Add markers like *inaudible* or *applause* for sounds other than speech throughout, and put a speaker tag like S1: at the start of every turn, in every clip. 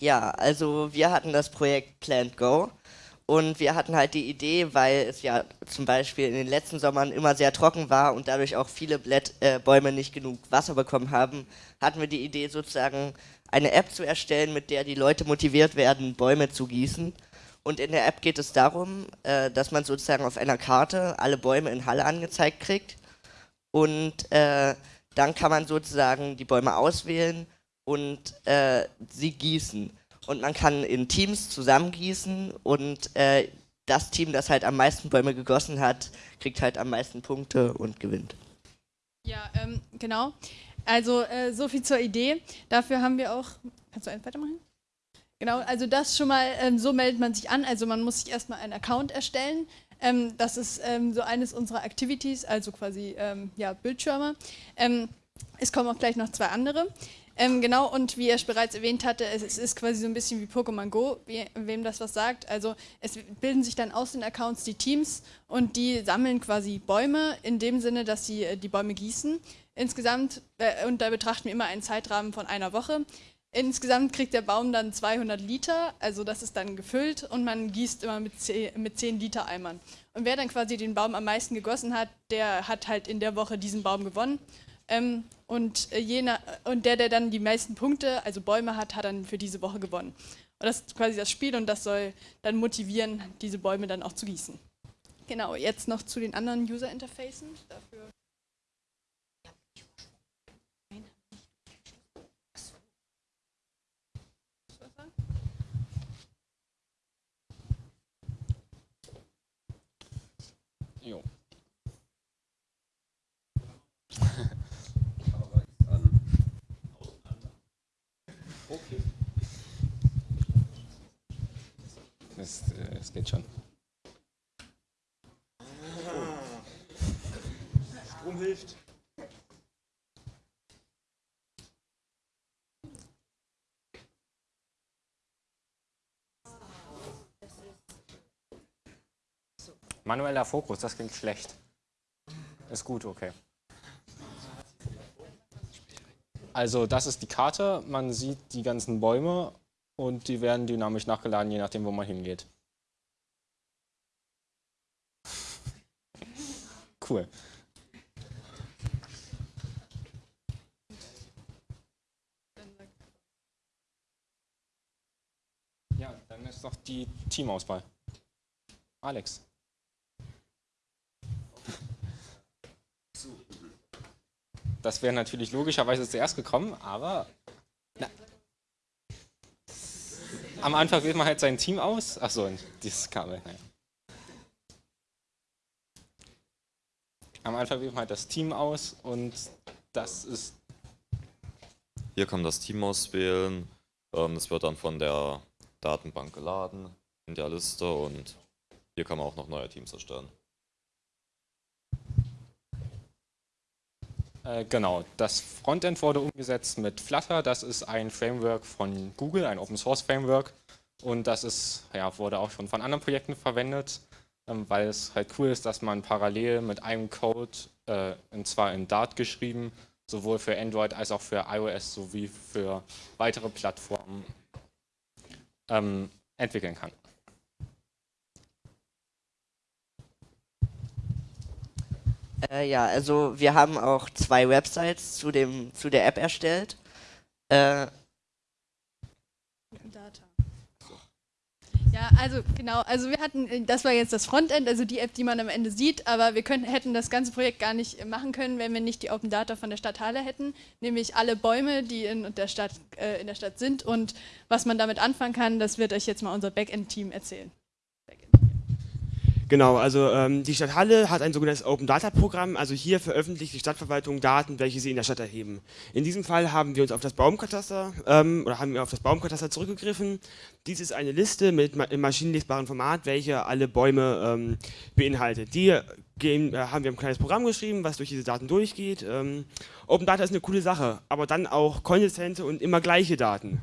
S1: Ja, also wir hatten das Projekt Plant Go und wir hatten halt die Idee, weil es ja zum Beispiel in den letzten Sommern immer sehr trocken war und dadurch auch viele Blätt, äh, Bäume nicht genug Wasser bekommen haben, hatten wir die Idee sozusagen eine App zu erstellen, mit der die Leute motiviert werden, Bäume zu gießen. Und in der App geht es darum, äh, dass man sozusagen auf einer Karte alle Bäume in Halle angezeigt kriegt und äh, dann kann man sozusagen die Bäume auswählen und äh, sie gießen. Und man kann in Teams zusammen gießen und äh, das Team, das halt am meisten Bäume gegossen hat, kriegt halt am meisten Punkte und gewinnt.
S2: Ja, ähm, genau. Also äh, so viel zur Idee. Dafür haben wir auch. Kannst du eins weitermachen? Genau, also das schon mal, ähm, so meldet man sich an. Also man muss sich erstmal einen Account erstellen. Ähm, das ist ähm, so eines unserer Activities, also quasi ähm, ja, Bildschirme. Ähm, es kommen auch gleich noch zwei andere. Ähm, genau, und wie er bereits erwähnt hatte, es, es ist quasi so ein bisschen wie Pokémon Go, wie, wem das was sagt. Also es bilden sich dann aus den Accounts die Teams und die sammeln quasi Bäume in dem Sinne, dass sie äh, die Bäume gießen. Insgesamt, äh, und da betrachten wir immer einen Zeitrahmen von einer Woche. Insgesamt kriegt der Baum dann 200 Liter, also das ist dann gefüllt und man gießt immer mit 10, mit 10 Liter Eimern. Und wer dann quasi den Baum am meisten gegossen hat, der hat halt in der Woche diesen Baum gewonnen. Ähm, und, äh, jener, und der, der dann die meisten Punkte, also Bäume hat, hat dann für diese Woche gewonnen. Und das ist quasi das Spiel und das soll dann motivieren, diese Bäume dann auch zu gießen. Genau, jetzt noch zu den anderen User-Interfacen.
S3: Es, äh, es geht schon.
S4: Strom hilft.
S3: Manueller Fokus, das klingt schlecht. Ist gut, okay. Also das ist die Karte, man sieht die ganzen Bäume und die werden dynamisch nachgeladen, je nachdem, wo man hingeht. Cool. Ja, dann ist noch die Teamauswahl. Alex. Das wäre natürlich logischerweise zuerst gekommen, aber na, am Anfang wählt man halt sein Team aus. Achso, dieses Kabel. Naja. Am Anfang wählt man halt das Team aus und das ist.
S5: Hier kann man das Team auswählen. Ähm, das wird dann von der Datenbank geladen in der Liste und hier kann man auch noch neue Teams erstellen.
S3: Genau, das Frontend wurde umgesetzt mit Flutter. Das ist ein Framework von Google, ein Open Source Framework. Und das ist, ja, wurde auch schon von anderen Projekten verwendet, ähm, weil es halt cool ist, dass man parallel mit einem Code, äh, und zwar in Dart geschrieben, sowohl für Android als auch für iOS sowie für weitere Plattformen ähm, entwickeln kann.
S1: Äh, ja, also wir haben auch zwei Websites zu, dem, zu der App erstellt. Äh,
S2: Data. Ja, also genau, also wir hatten, das war jetzt das Frontend, also die App, die man am Ende sieht, aber wir können, hätten das ganze Projekt gar nicht machen können, wenn wir nicht die Open Data von der Stadt Halle hätten, nämlich alle Bäume, die in der Stadt, äh, in der Stadt sind und was man damit anfangen kann, das wird euch jetzt mal unser Backend-Team erzählen.
S4: Genau, also ähm, die Stadt Halle hat ein sogenanntes Open Data Programm, also hier veröffentlicht die Stadtverwaltung Daten, welche sie in der Stadt erheben. In diesem Fall haben wir uns auf das Baumkataster ähm, oder haben wir auf das Baumkataster zurückgegriffen. Dies ist eine Liste mit ma im maschinenlesbaren Format, welche alle Bäume ähm, beinhaltet. Die gehen, äh, haben wir ein kleines Programm geschrieben, was durch diese Daten durchgeht. Ähm, Open Data ist eine coole Sache, aber dann auch konsistente und immer gleiche Daten.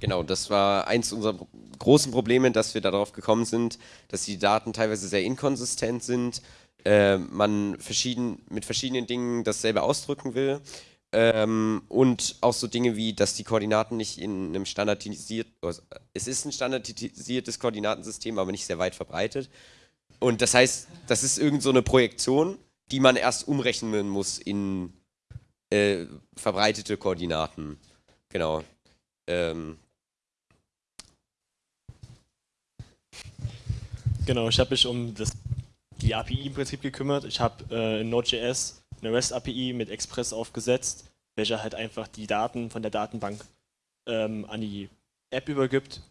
S6: Genau, das war eins unserer großen Probleme, dass wir darauf gekommen sind, dass die Daten teilweise sehr inkonsistent sind, äh, man verschieden, mit verschiedenen Dingen dasselbe ausdrücken will Ähm, und auch so Dinge wie, dass die Koordinaten nicht in einem standardisiert, also es ist ein standardisiertes Koordinatensystem, aber nicht sehr weit verbreitet. Und das heißt, das ist irgend so eine Projektion, die man erst umrechnen muss in äh, verbreitete Koordinaten. Genau. Ähm.
S7: Genau, ich habe mich um das, die API im Prinzip gekümmert. Ich habe äh, in Node.js eine REST-API mit Express aufgesetzt, welcher halt einfach die Daten von der Datenbank ähm, an die App übergibt.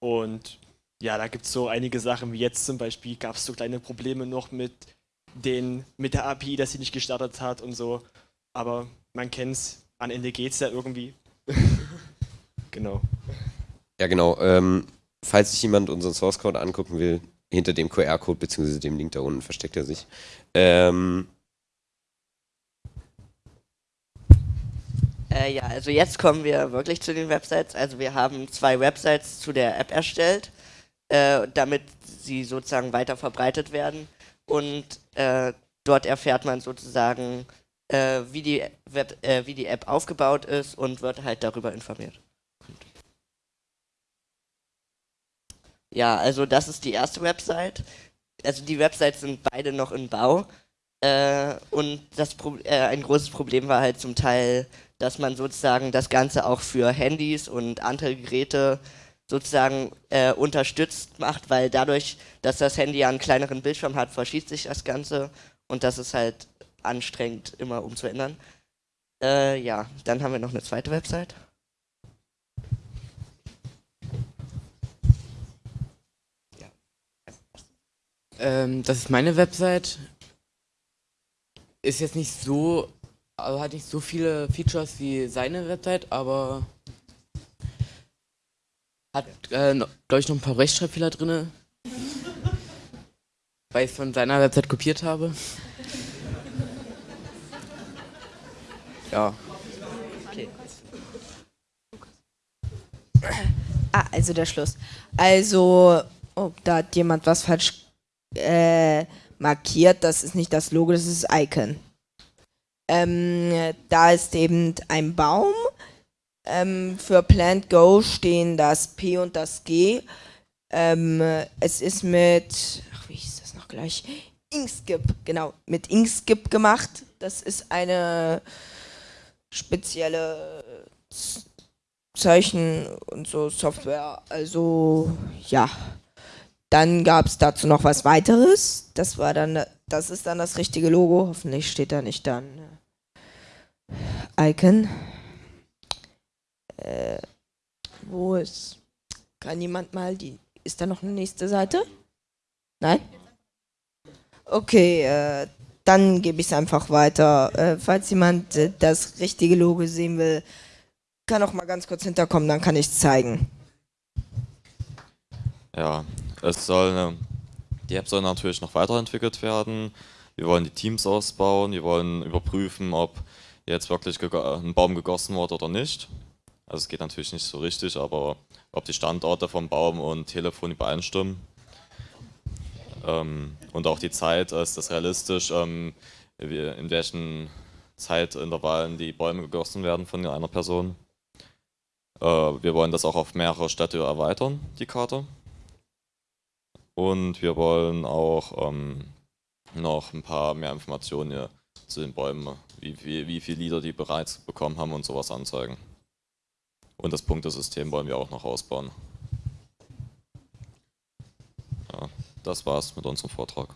S7: Und ja, da gibt es so einige Sachen, wie jetzt zum Beispiel gab es so kleine Probleme noch mit, den, mit der API, dass sie nicht gestartet hat und so. Aber man kennt es, am Ende geht es ja irgendwie. *laughs* genau.
S6: Ja, genau. Ähm, falls sich jemand unseren Source Code angucken will, hinter dem QR-Code bzw. dem Link da unten versteckt er sich. Ähm,
S1: Äh, ja, also jetzt kommen wir wirklich zu den Websites. Also wir haben zwei Websites zu der App erstellt, äh, damit sie sozusagen weiter verbreitet werden. Und äh, dort erfährt man sozusagen, äh, wie, die Web, äh, wie die App aufgebaut ist und wird halt darüber informiert. Ja, also das ist die erste Website. Also die Websites sind beide noch in Bau. Äh, und das Pro ein großes Problem war halt zum Teil dass man sozusagen das Ganze auch für Handys und andere Geräte sozusagen äh, unterstützt macht, weil dadurch, dass das Handy ja einen kleineren Bildschirm hat, verschiebt sich das Ganze und das ist halt anstrengend immer umzuändern. Äh, ja, dann haben wir noch eine zweite Website.
S8: Ähm, das ist meine Website. Ist jetzt nicht so also hat nicht so viele Features wie seine Website, aber hat, äh, glaube ich, noch ein paar Rechtschreibfehler drin. weil ich es von seiner Website kopiert habe. ja.
S1: Okay.
S9: Ah, also der Schluss. Also, oh, da hat jemand was falsch äh, markiert. Das ist nicht das Logo, das ist das Icon. Ähm, da ist eben ein Baum. Ähm, für Plant Go stehen das P und das G. Ähm, es ist mit, ach, wie hieß das noch gleich? Inkskip, genau, mit Inkskip gemacht. Das ist eine spezielle Zeichen und so Software. Also, ja. Dann gab es dazu noch was weiteres. Das war dann, das ist dann das richtige Logo. Hoffentlich steht da nicht dann Icon. Äh, wo ist. Kann jemand mal die. Ist da noch eine nächste Seite? Nein? Okay, äh, dann gebe ich es einfach weiter. Äh, falls jemand äh, das richtige Logo sehen will, kann auch mal ganz kurz hinterkommen, dann kann ich es zeigen.
S5: Ja, es soll, ne, die App soll natürlich noch weiterentwickelt werden. Wir wollen die Teams ausbauen, wir wollen überprüfen, ob jetzt wirklich ein Baum gegossen wurde oder nicht. Also es geht natürlich nicht so richtig, aber ob die Standorte vom Baum und Telefon übereinstimmen. Ähm, und auch die Zeit, ist das realistisch, ähm, in welchen Zeitintervallen die Bäume gegossen werden von einer Person. Äh, wir wollen das auch auf mehrere Städte erweitern, die Karte. Und wir wollen auch ähm, noch ein paar mehr Informationen zu den Bäumen wie, wie, wie viele Lieder die bereits bekommen haben und sowas anzeigen. Und das Punktesystem wollen wir auch noch ausbauen. Ja, das war's mit unserem Vortrag.